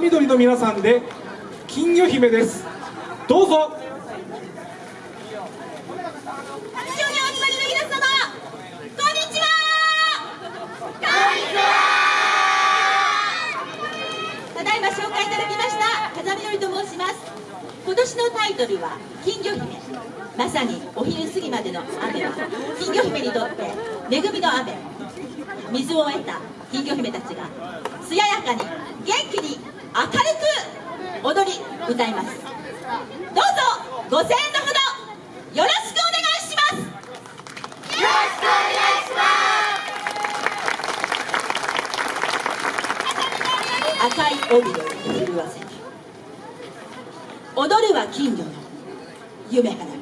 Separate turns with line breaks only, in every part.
風緑の皆さんで金魚姫です。どうぞ。
ただいま紹介いただきました風見のりと申します。今年のタイトルは金魚姫。まさにお昼過ぎまでの雨は金魚姫にとって恵みの雨。水を得た金魚姫たちが艶やかに元気歌います。どうぞご声援のほどよろしくお願いします。よろしくお願いします。赤い帯で震わせ踊るは金魚の夢花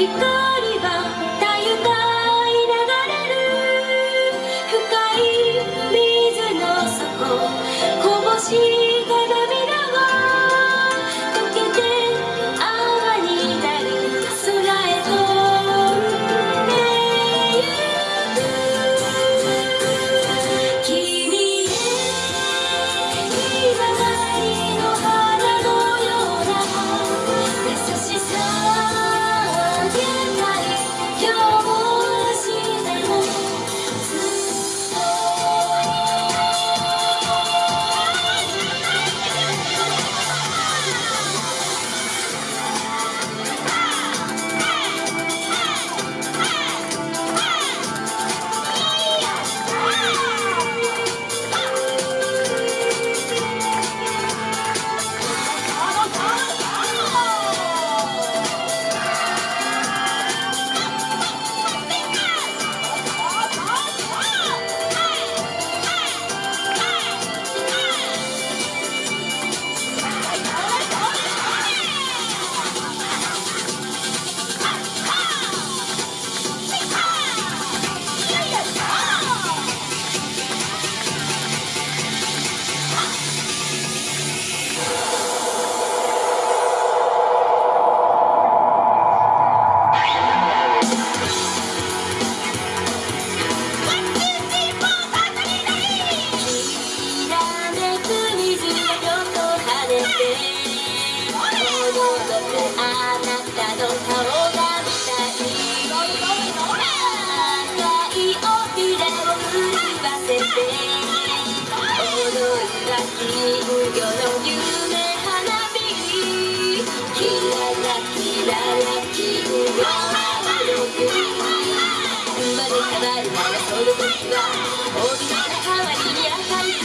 こぼし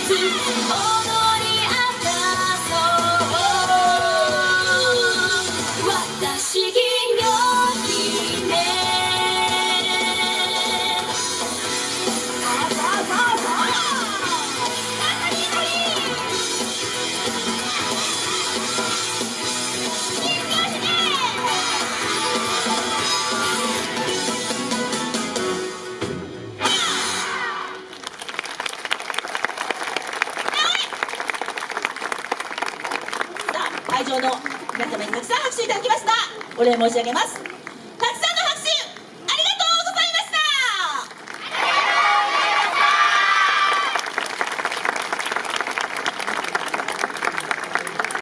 to. Oh. の
皆様にたくさん拍手いただきました。お礼申し上げます。